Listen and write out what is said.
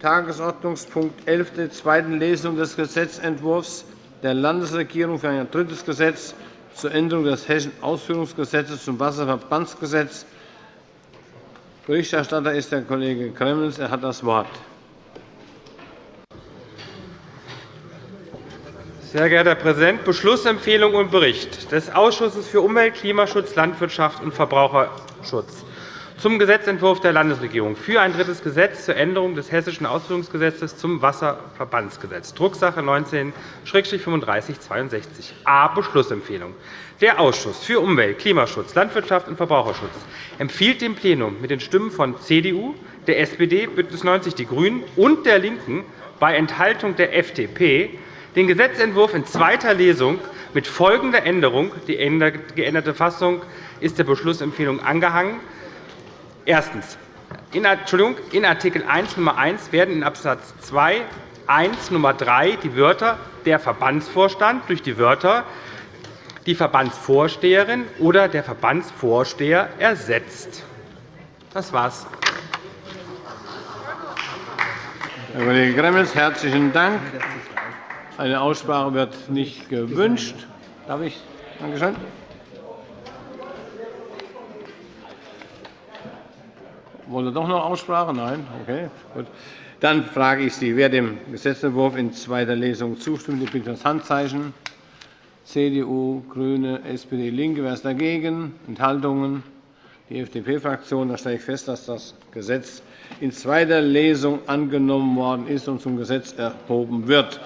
Tagesordnungspunkt 11 der zweiten Lesung des Gesetzentwurfs der Landesregierung für ein drittes Gesetz zur Änderung des Hessischen Ausführungsgesetzes zum Wasserverbandsgesetz. Berichterstatter ist der Kollege Gremmels. Er hat das Wort. Sehr geehrter Herr Präsident! Beschlussempfehlung und Bericht des Ausschusses für Umwelt, Klimaschutz, Landwirtschaft und Verbraucherschutz zum Gesetzentwurf der Landesregierung für ein drittes Gesetz zur Änderung des Hessischen Ausführungsgesetzes zum Wasserverbandsgesetz, Drucksache 19-3562 a Beschlussempfehlung. Der Ausschuss für Umwelt, Klimaschutz, Landwirtschaft und Verbraucherschutz empfiehlt dem Plenum mit den Stimmen von CDU, der SPD, BÜNDNIS 90 die GRÜNEN und der LINKEN bei Enthaltung der FDP den Gesetzentwurf in zweiter Lesung mit folgender Änderung. Die geänderte Fassung ist der Beschlussempfehlung angehangen. Erstens. In Art. 1 Nr. 1 werden in Abs. 2 1 Nr. 3 die Wörter der Verbandsvorstand durch die Wörter die Verbandsvorsteherin oder der Verbandsvorsteher ersetzt. Das war's. Herr Kollege Gremmels, herzlichen Dank. Eine Aussprache wird nicht gewünscht. Darf ich? Danke schön. Wollen doch noch Aussprache? Nein? Okay, gut. Dann frage ich Sie, wer dem Gesetzentwurf in zweiter Lesung zustimmt, bitte das Handzeichen. CDU, GRÜNE, SPD, LINKE. Wer ist dagegen? Enthaltungen? Die FDP-Fraktion. Da stelle ich fest, dass das Gesetz in zweiter Lesung angenommen worden ist und zum Gesetz erhoben wird.